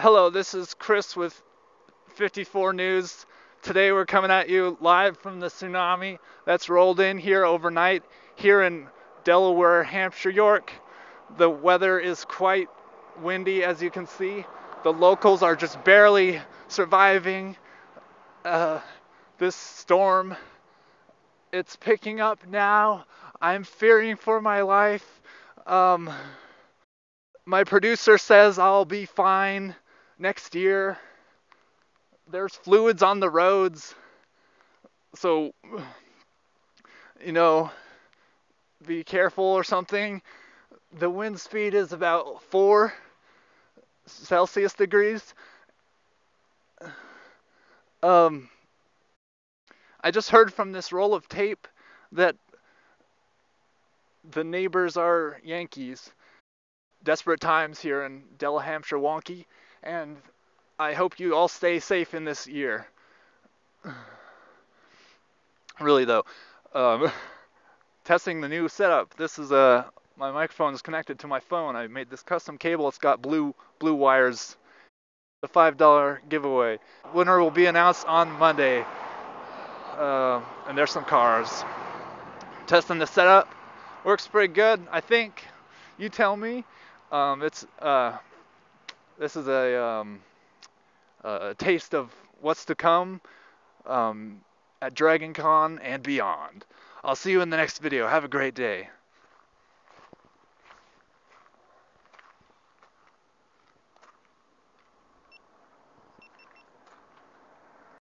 Hello, this is Chris with 54 News. Today we're coming at you live from the tsunami that's rolled in here overnight here in Delaware, Hampshire, York. The weather is quite windy as you can see. The locals are just barely surviving uh, this storm. It's picking up now. I'm fearing for my life. Um, my producer says I'll be fine next year. There's fluids on the roads. So, you know, be careful or something. The wind speed is about 4 Celsius degrees. Um, I just heard from this roll of tape that the neighbors are Yankees desperate times here in Della Hampshire wonky, and I hope you all stay safe in this year. really though, um, testing the new setup. This is a my microphone is connected to my phone. I made this custom cable. It's got blue blue wires. The five dollar giveaway. Winner will be announced on Monday. Uh, and there's some cars. Testing the setup. Works pretty good, I think. You tell me. Um, it's uh, this is a, um, a taste of what's to come um, at DragonCon and beyond. I'll see you in the next video. Have a great day.